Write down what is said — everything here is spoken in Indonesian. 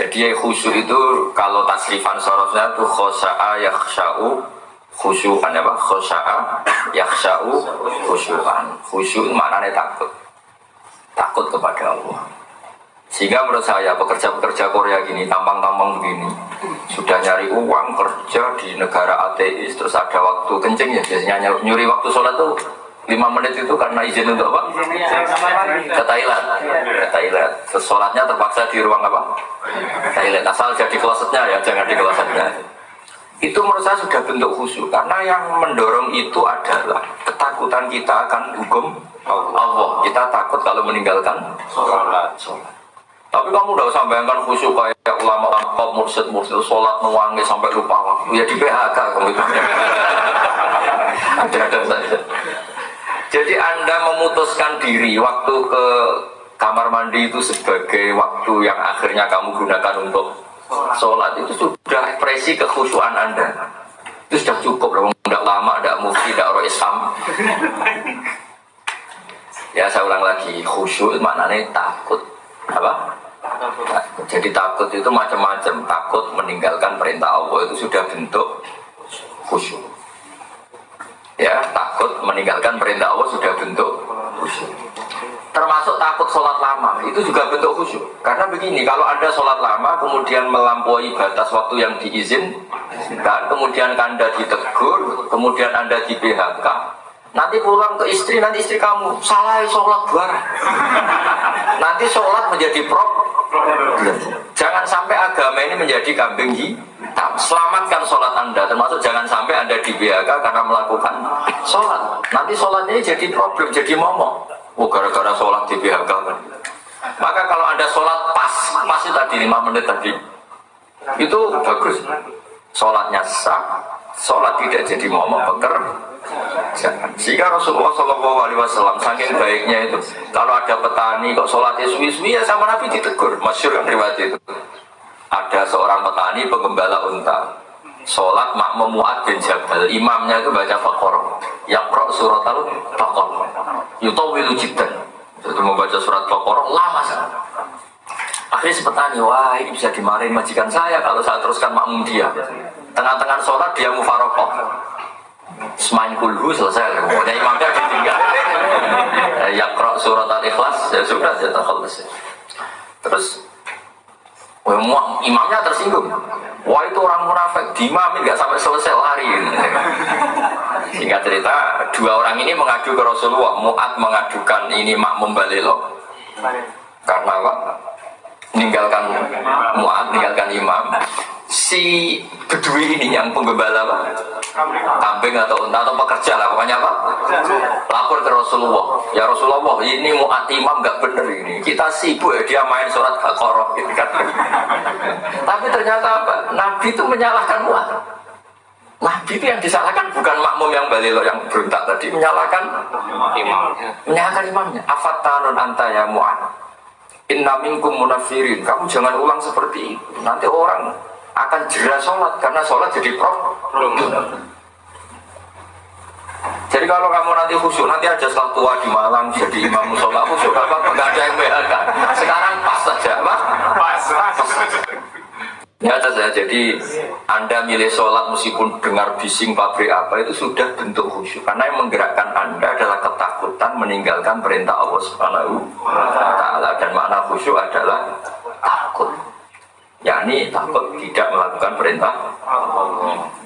Jadi khusyuk itu kalau tasrifan sorosnya itu khosa'a khusyukan apa? Khosa'a yakhsha'u khusyukan. Khusyuk maknanya takut. Takut kepada Allah. Sehingga menurut saya pekerja-pekerja Korea gini, tampang-tampang begini, sudah nyari uang kerja di negara ateis, terus ada waktu kencing ya biasanya nyuri waktu sholat tuh lima menit itu karena izin untuk apa? Ke Thailand, ke Thailand. Terus sholatnya terpaksa di ruang apa? Thailand. Asal jadi klosetnya ya, jangan di klosetnya. Itu menurut saya sudah bentuk khusyuk karena yang mendorong itu adalah ketakutan kita akan hukum Allah. Kita takut kalau meninggalkan sholat. sholat. Tapi kamu udah usah bayangkan khusyuk kayak ulama kop mursid mursid sholat nuwangi sampai lupa waktu ya di PHK kamu itu. Ada-ada saja. Jadi Anda memutuskan diri waktu ke kamar mandi itu sebagai waktu yang akhirnya kamu gunakan untuk sholat itu sudah ekspresi kekhusyuan Anda. Itu sudah cukup, tidak lama, tidak mufti, tidak roh Islam. Ya saya ulang lagi, khusyuk maknanya takut. Apa? Jadi takut itu macam-macam. Takut meninggalkan perintah Allah itu sudah bentuk khusyuk takut meninggalkan perintah Allah sudah bentuk khusyuk termasuk takut sholat lama itu juga bentuk khusyuk karena begini kalau ada sholat lama kemudian melampaui batas waktu yang diizinkan kemudian anda ditegur kemudian anda di PHK nanti pulang ke istri nanti istri kamu salah sholat barang nanti sholat menjadi problem Jangan sampai agama ini menjadi kambing hitam. Selamatkan sholat Anda, termasuk jangan sampai Anda di BHK karena melakukan sholat. Nanti sholat jadi problem, jadi momok. Oh, gara-gara sholat di BHK kan. Maka kalau Anda sholat pas, masih tadi 5 menit tadi, itu bagus. Sholatnya sah, sholat tidak jadi momok peker. Sehingga Rasulullah Shallallahu Alaihi Wasallam saking baiknya itu, kalau ada petani kok sholatnya suwi-suwi ya sama Nabi ditegur. Masyur kan riwayat itu. Ada seorang petani penggembala unta, sholat makmum Mu'ad bin Jabal, imamnya itu baca fakor, yakro surat al fakor, yutawilu jibdan. Itu membaca surat fakor lama sangat. Akhirnya si petani, wah ini bisa dimarahin majikan saya kalau saya teruskan makmum dia. Tengah-tengah sholat dia mufarokoh Semain kulhu selesai, pokoknya imamnya ditinggal. ya krok surat al-ikhlas, ya sudah, ya terkhalas. Terus, imamnya tersinggung. Wah itu orang munafik, dimamin nggak sampai selesai lari. Singkat cerita, dua orang ini mengadu ke Rasulullah. Muat mengadukan ini makmum balilo. Karena apa? Meninggalkan Muat, meninggalkan imam si bedui ini yang penggembala apa? kambing atau unta atau pekerja lah pokoknya apa? lapor ke Rasulullah ya Rasulullah ini mau imam nggak bener ini kita sibuk ya dia main surat Baqarah gitu kan tapi ternyata apa? Nabi itu menyalahkan muat Nabi itu yang disalahkan bukan makmum yang balilo yang berontak tadi menyalahkan imam menyalahkan imamnya afatanun anta ya mu'ad inna minkum munafirin kamu jangan ulang seperti itu nanti orang akan jelas sholat karena sholat jadi problem. Jadi kalau kamu nanti khusyuk, nanti aja setelah tua di Malang jadi imam sholat khusyuk apa apa nggak ada yang BHK. Sekarang pas saja, apa? Pas. pas. Ya saja. Jadi Anda milih sholat meskipun dengar bising pabrik apa itu sudah bentuk khusyuk karena yang menggerakkan Anda adalah ketakutan meninggalkan perintah Allah Subhanahu wa taala dan makna khusyuk adalah takut yakni takut tidak melakukan perintah Allah.